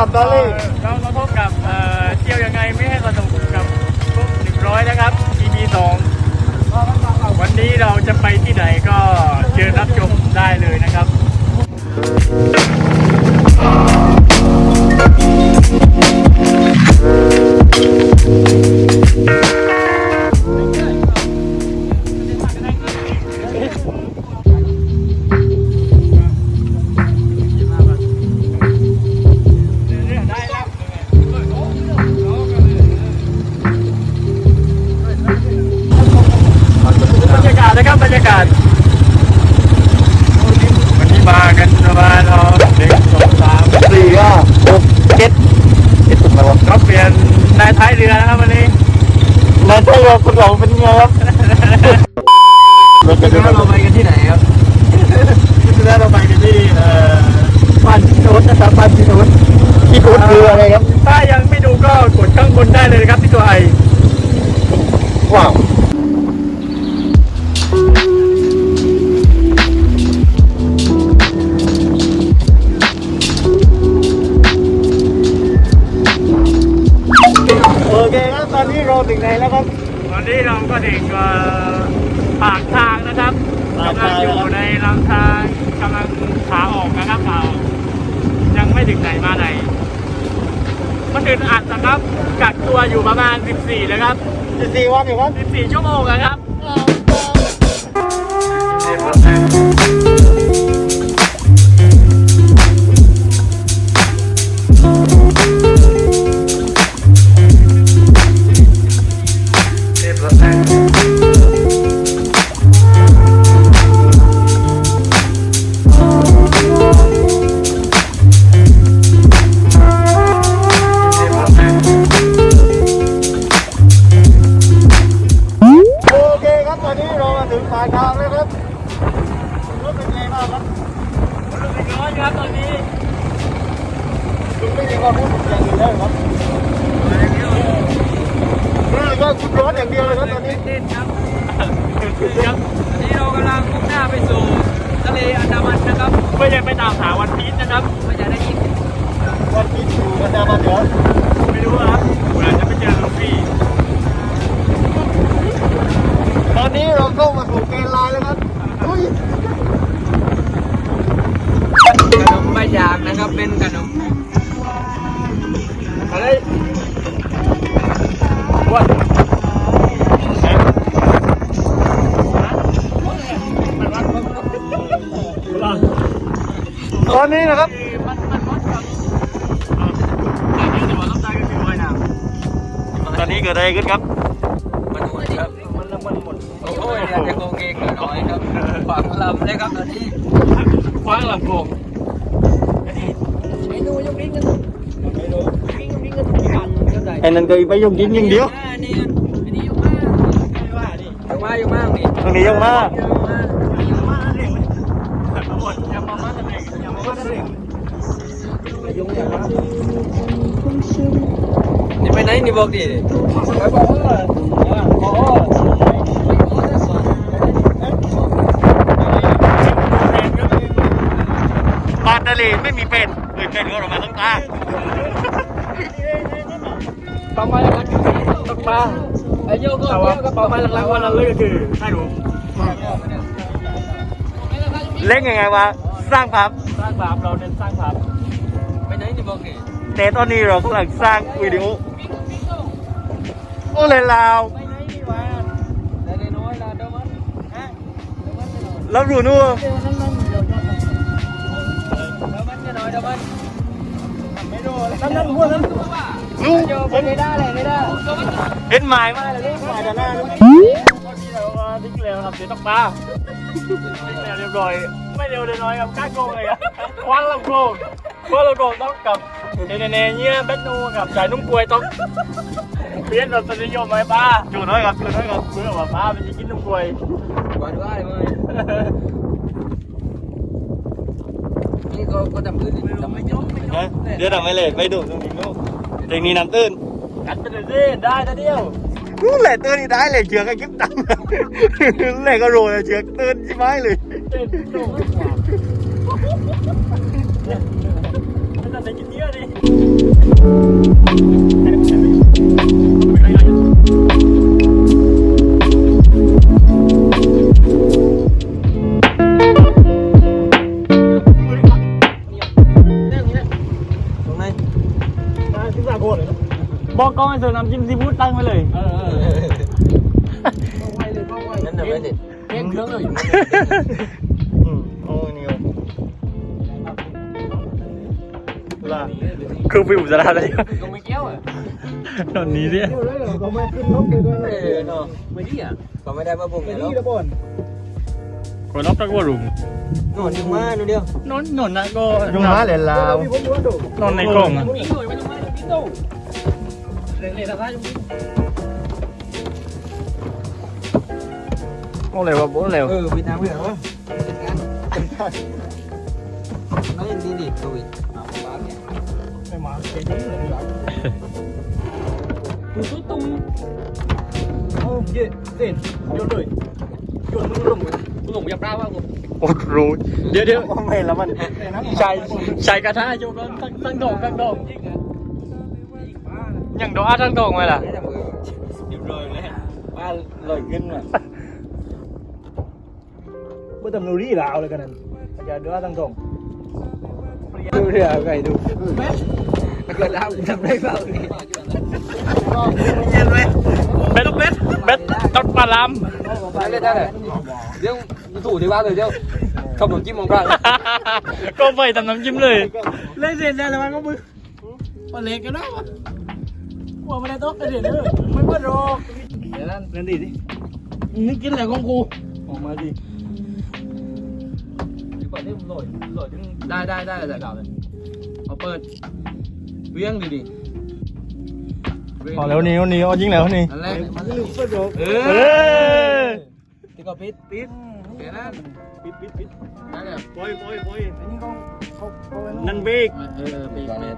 กับดอลลี่เราเราพบกับเที่ยวยังไงไม่ให้กระตุกกับพวกหนึ่งร้อยนะครับ EP สองวันนี้เราจะไปที่ไหน มาณเอาหนึ่งสองสามสี่ห้าหกเจ็ดเจ็ดถูกไหมวะก็เปลี่ยนนายท้ายเรือนะครับวันนี้นายใช่ครับคุณหลงเป็นไงครับเราจะคิดว่าเราไปกันที่ไหนครับคิดว่าเราไปกันที่เอ่อบ้านพี่โน้ตนะครับบ้านพี่โน้ตที่คุณคืออะไรครับถ้ายังไม่ดูก็กดข้างบนได้เลยนะครับที่ตัวไอว้าว ตอนนี้เราก็ถึงเอ่อปากทางนะครับปากกำลัทางงอยู่ในลำทางกำลังขาออกนะครับขาออกยังไม่ถึงไหนมาไหนเมื่อคืนอัดนะครับ กักตัวอยู่ประมาณ 14เลยครับสิบสี่วันอยู่ครับ 14 ชั่วโมงนะครับ อยู่กันดามาเดี๋ยวไม่รู้ครับคุณอาจจะไปเจอลูฟี่ตอนนี้เราเข้ามาสู่เกณฑ์ลน์แล้วครับอุ้ยขนมใบยางนะครับเป็นขนมอะไรวัดตอนนี้นะครับำตอนนี้เกิดอะไรขึ้นครับ มันหมดครับ มันละมันหมด โอ้ยอยากจะโกงเองหน่อยครับขวางลำเลยครับตอนนี้ขวางลำโกงไม่ดูยกลิ้นกันไม่ดูลิ้นลิ้นกันทุกวันเท่าไหร่ไอ้นั่นก็ไปยกดินอย่างเดียวอันนี้อันนี้ยกมากไม่ว่าดิยกมากยกมากดิตรงนี้ยกมากยกมาก ไปไหนนี่บอกดิไปบอกเอออ๋อปลาทะเลไม่มีเป็นเลยเป็นก็เรามาต้องตาเป้าหมายหลักๆตกปลาไอ้โยกก็เป้าหมายหลักๆวันนั้นเลยก็คือให้รู้เล่นยังไงวะสร้างภาพสร้างภาพเราเน้นสร้างภาพไปไหนนี่บอกดิแต่ตอนนี้เรากำลังสร้างวิดีโอ โอ้เลยลาวไปไหนนี่วะได้น้อยละเดี๋ยวมันฮะเดี๋ยวมันจะหน่อยแล้วรู้นู่นเดี๋ยวมันมัน เดี๋ยวจะหน่อยเดี๋ยวมันจะหน่อยเดี๋ยวมันไม่รู้นั่นนั่นหัวนั่นนู่นโยไปไม่ได้เลยไม่ได้เห็นหมายมาเลยหมายด้านหน้านู่นตอนนี้เราก็ทิ้งเร็วครับเดี๋ยวต้องปลาทิ้งเร็วเรียบร้อยไม่เร็วเลยน้อยครับกล้าโกงเลยอะคว้างลำโกงคว้างลำโกงต้องกับเนเนเนเนี่ยเบ็ดนูกับจ่ายนุ่มกล้วยต้องเปลี่ยนรสนิยมไหมป้าอยู่น้อยครับอยู่น้อยครับเพื่อว่าป้ามันจะกินนุ่มกล้วยก่อนว่าเลยนี่ก็ก็ทำอื่นทำไม่ยอมนะเดี๋ยวทำไม่เลยไปดูตรงนี้นู่นตรงนี้น้ำตื้นกัดไปเลยสิได้แต่เดียวนู่นแหละตื้นนี่ได้เลยเชือกไอ้กิ๊บตังแหละก็โรยเชือกตื้นใช่ไหมเลยเต้นตุ้งมันจะได้กินเยอะดิ เธอน้ำจิ้มซีฟู้ดตั้งไปเลย เออเออนั่นน่ไม่เด็ดเก่งเครื่องเลยอืมโอ้นิวลาคือฟิวจะได้เลยก็ไม่เกี้ยวอะตอนนี้เนี่ยก็ไม่ขึ้นนกได้วยเออเนาะไม่ดีอะก็ไม่ได้มาบุกเลยนี่เนาะละบนก็นอกจากวรุมนอนอยู่มาดูเดียวนอนนอนนะก็ยุงมาเลยลาวนอนในกล่องอะ นี่หน่อยมันมาที่ตู้เล่นๆสบายโอ้เลยวะโอ้เลวเออวิทางเพื่อนวะเป็นงานน้อยดีดี โควิดมาบ้านเนี่ยไม่มาเก่งเลยตุ้ตุ้ตุ้มโอ้เย็ดเด็ดโยนเลยโยนมึงลงไปกูหลงยับร่าว่ากูโอ้รู้เดี๋ยวเดี๋ยวไม่ กลัวมันใช่ใช่กระทะโยกทั้งทั้งดอกทั้งกอย่างดอกอาทั้งดอกไมล่ะไม่ได้มือเรียบร้อเลยบ้านลอยขึ้นมาเมื่อตำนูรี่ลาวเลยกันนั่นอะไรของครูออไก่ดูเกิดแล้วทำได้เปล่านี่นไหมเบ็ดเบ็ดเบ็ดตัดปลาลามได้เลยได้เลยเดี๋ยวถูที่บ้านเลยเดี๋ยวขับรถจิ้มมองกลางก็ไปทำน้ำจิ้มเลยเล่นเสร็จนก็มือปลาเล็กกันได้ปะได้อกกระเด็นเลยไม่เปิดรอกเดี๋ยวนั้นเล่นดีดินี่กินอะไรของกูออกมาดิได้ได้ได้เลยเลยเอาเปิดเวียงดีดีพอแล้วนี่นี่เอายิงแล้วนี่นั่นแหละเออที่ก็ปิดปิดเดี๋ยวนั้นปิดปิดปิดได้เลยปล่อยปล่อยปล่อยอันนี้เขาเขาเขานั่นเบกเออ ปิด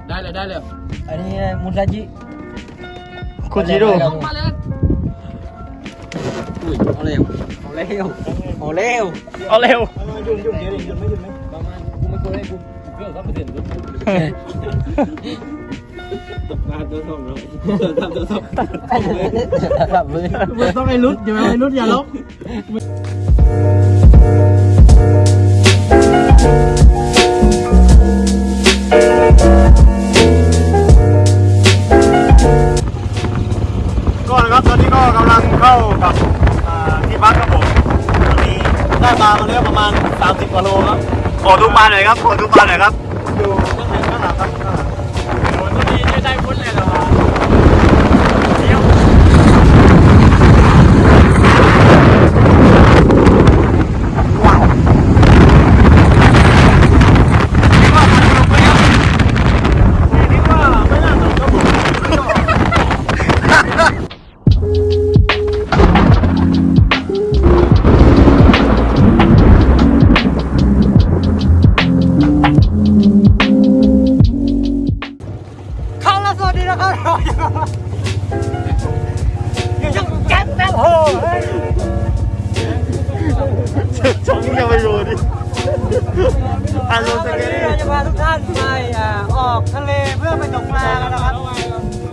ได้เลยได้เลยอันนี้มุนซาจิโคจิโร่มาเลยอุ้ยเอาเร็วเอาเร็วเอาเร็วเอาเร็วยุ่งยุ่งเดี๋ ยวยุ่งไม่ยุ่งไหมประมาณกูไม่เระเด็นรู้ตกปลาตัวสองเลยทำตัวสองแบบเลยต้องไอ้รุดอย่าไอ้รุดอย่าลบก็นะครับตอนนี้ก็กำลังเข้ากับอ่าที่พักครับผมตอนนี้ได้ปลามาแล้วประมาณ 30กว่าโลครับขอดูปลาหน่อยครับขอดูปลาหน่อยครับ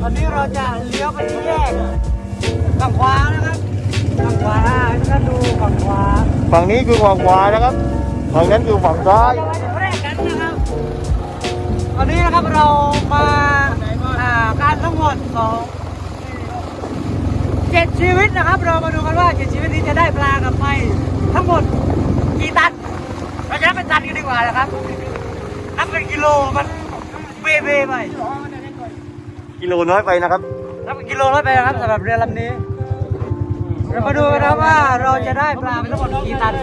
อนนี้เราจะเลี้ยวไปที่แยกฝั่งขวานะครับฝั่งขวาให้ทุกท่านดูฝั่งขวาฝั่งนี้คือฝั่งขวานะครับฝั่งนั้นคือฝั่งซ้ายเราจะแรกกันนะครับตอนนี้นะครับเรามาการทั้งหมดของเจ็ดชีวิตนะครับ เรามาดูกันว่าเจ็ดชีวิตนี้จะได้ปลากับไปทั้งหมดกี่ตันเราจะนับเป็นตันกันดีกว่านะครับนับเป็นกิโลมันเบ้เบ้ไป กิโลน้อยไปนะครับนับเป็นกิโลร้อยไปนะครับสำหรับเรือลำนี้ เรามาดูกันนะครับว่าเราจะได้ปลาไปทั้งหมดกี่ตัน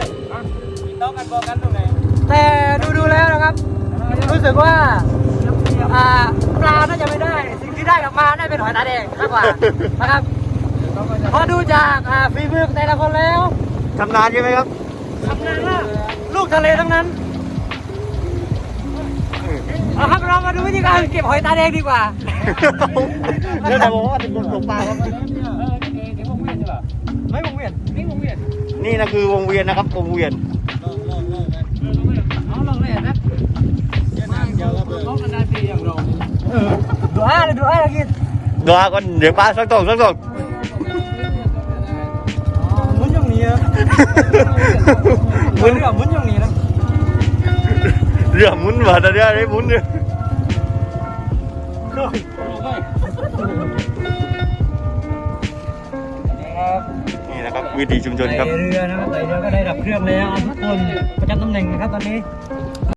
แต่ดูดูๆแล้วนะครับ รู้สึกว่าอ่าปลาน่าจะไม่ได้ สิ่งที่ได้กลับมาน่าจะเป็นหอยตาแดงมากกว่านะครับพอดูจากอ่าฝีมือแต่ละคนแล้วทำนานใช่ไหมครับทำงานว่าลูกทะเลทั้งนั้นเอาครับเรามาดูวิธีการเก็บหอยตาแดงดีกว่า แล้วแต่บอกว่าเป็นคนตกปลาครับไม่วงเวียนไม่วงเวียนนี่นะคือวงเวียนนะครับวงเวียนเอาลองเลยนะดูอะดูอะกินรอก่อนเดี๋ยวปลาสักตองสักตองมุนอย่างนี้อะมุนกับมุนอย่างนี้นะเรือหมุนมาแต่เรือได้หมุนเนี่ย วิถีชุมชนครับไต่เรือนะครับไต่เรือก็ได้ดับเครื่องแล้วทุกคนประจำตำแหน่งนะครับตอนนี้